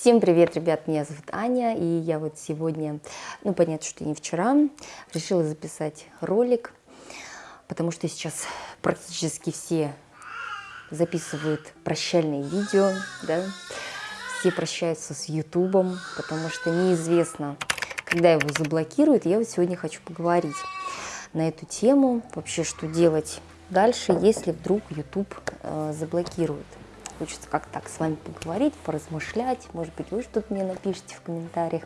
Всем привет, ребят, меня зовут Аня, и я вот сегодня, ну, понятно, что не вчера, решила записать ролик, потому что сейчас практически все записывают прощальные видео, да, все прощаются с Ютубом, потому что неизвестно, когда его заблокируют. Я вот сегодня хочу поговорить на эту тему, вообще, что делать дальше, если вдруг YouTube э, заблокирует хочется как так с вами поговорить, поразмышлять. Может быть, вы что-то мне напишите в комментариях.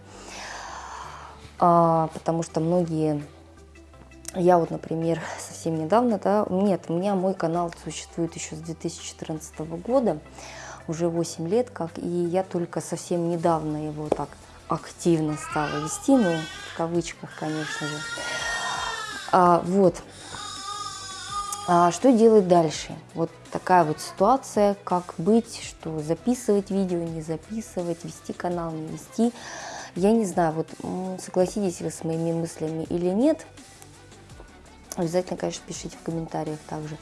А, потому что многие... Я вот, например, совсем недавно, да, нет, у меня мой канал существует еще с 2014 года, уже 8 лет как, и я только совсем недавно его так активно стала вести, ну, в кавычках, конечно же. А, вот, а что делать дальше? Вот такая вот ситуация, как быть, что записывать видео, не записывать, вести канал, не вести. Я не знаю, вот согласитесь вы с моими мыслями или нет. Обязательно, конечно, пишите в комментариях также.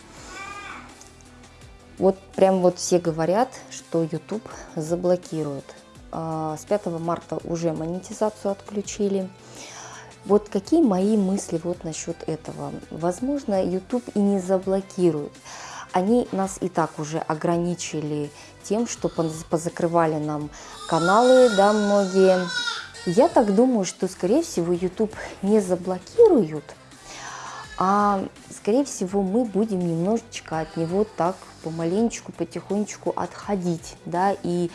Вот прям вот все говорят, что YouTube заблокирует. А, с 5 марта уже монетизацию отключили. Вот какие мои мысли вот насчет этого? Возможно, YouTube и не заблокирует. Они нас и так уже ограничили тем, что позакрывали нам каналы, да, многие. Я так думаю, что, скорее всего, YouTube не заблокируют, а, скорее всего, мы будем немножечко от него так помаленечку, потихонечку отходить, да, и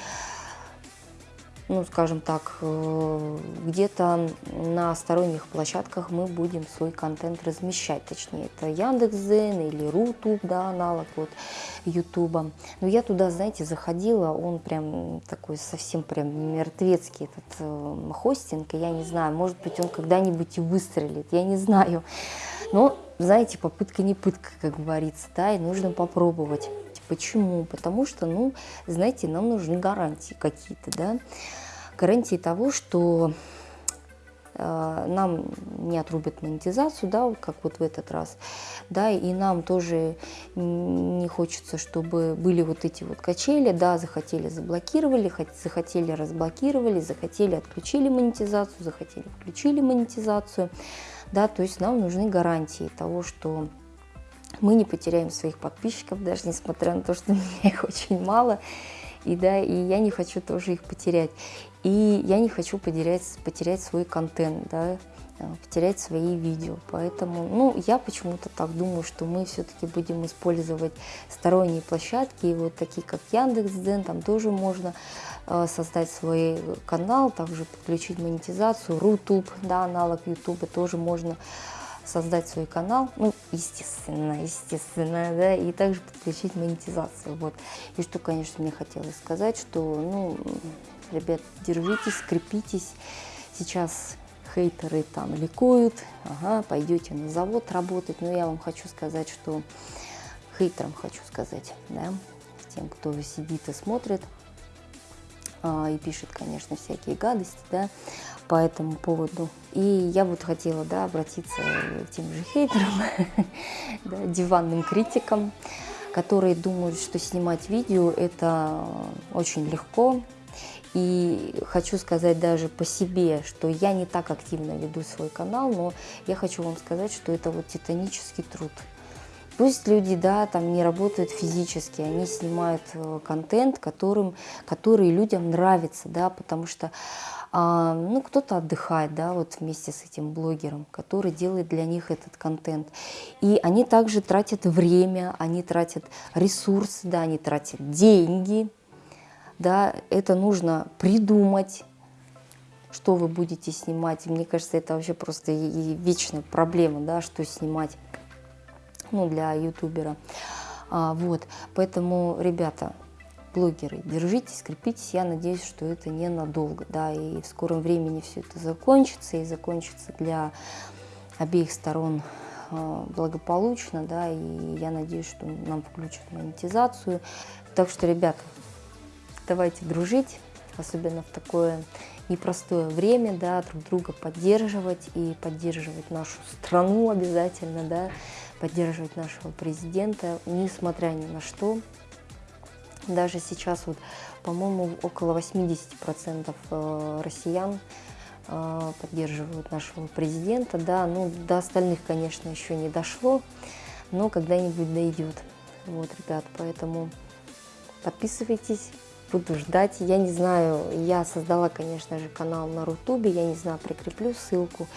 ну, скажем так, э, где-то на сторонних площадках мы будем свой контент размещать, точнее, это Яндекс.Зен или Рутуб, да, аналог вот Ютуба. Но я туда, знаете, заходила, он прям такой совсем прям мертвецкий этот э, хостинг, и я не знаю, может быть, он когда-нибудь и выстрелит, я не знаю. Но, знаете, попытка не пытка, как говорится, да, и нужно попробовать. Почему? Потому что, ну, знаете, нам нужны гарантии какие-то, да, гарантии того, что э, нам не отрубят монетизацию, да, как вот в этот раз, да, и нам тоже не хочется, чтобы были вот эти вот качели, да, захотели заблокировали, захотели разблокировали, захотели отключили монетизацию, захотели включили монетизацию, да, то есть нам нужны гарантии того, что мы не потеряем своих подписчиков, даже несмотря на то, что меня их очень мало, и, да, и я не хочу тоже их потерять. И я не хочу потерять, потерять свой контент, да, э, потерять свои видео. Поэтому, ну, я почему-то так думаю, что мы все-таки будем использовать сторонние площадки, и вот такие как Яндекс.Дзен, там тоже можно э, создать свой канал, также подключить монетизацию, Рутуб, да, аналог Ютуба тоже можно создать свой канал, ну, естественно, естественно, да, и также подключить монетизацию, вот. И что, конечно, мне хотелось сказать, что, ну, ребят, держитесь, скрепитесь, сейчас хейтеры там ликуют, ага, пойдете на завод работать, но я вам хочу сказать, что хейтерам хочу сказать, да, тем, кто сидит и смотрит, и пишет, конечно, всякие гадости, да, по этому поводу. И я вот хотела, да, обратиться к тем же хейтерам, да, диванным критикам, которые думают, что снимать видео это очень легко. И хочу сказать даже по себе, что я не так активно веду свой канал, но я хочу вам сказать, что это вот титанический труд. Пусть люди, да, там не работают физически, они снимают э, контент, которым, который людям нравится, да, потому что а, ну, кто-то отдыхает, да, вот вместе с этим блогером, который делает для них этот контент. И они также тратят время, они тратят ресурсы, да, они тратят деньги, да, это нужно придумать, что вы будете снимать. И мне кажется, это вообще просто и вечная проблема, да, что снимать, ну, для ютубера. А, вот, поэтому, ребята, блогеры, держитесь, крепитесь. Я надеюсь, что это ненадолго, да, и в скором времени все это закончится, и закончится для обеих сторон э, благополучно, да, и я надеюсь, что нам включат монетизацию. Так что, ребята, давайте дружить, особенно в такое непростое время, да, друг друга поддерживать и поддерживать нашу страну обязательно, да, поддерживать нашего президента, несмотря ни на что, даже сейчас вот по-моему, около 80% э, россиян э, поддерживают нашего президента, да, ну, до остальных, конечно, еще не дошло, но когда-нибудь дойдет, вот, ребят, поэтому подписывайтесь, буду ждать, я не знаю, я создала, конечно же, канал на Рутубе, я не знаю, прикреплю ссылку,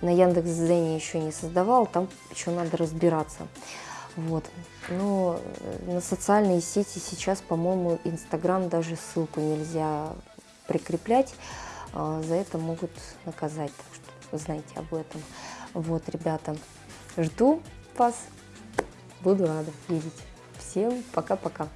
на Яндекс.Дзене еще не создавал, там еще надо разбираться. Вот. Но э, на социальные сети сейчас, по-моему, Инстаграм даже ссылку нельзя прикреплять. А, за это могут наказать, так что вы знаете об этом. Вот, ребята, жду вас, буду рада видеть. Всем пока-пока.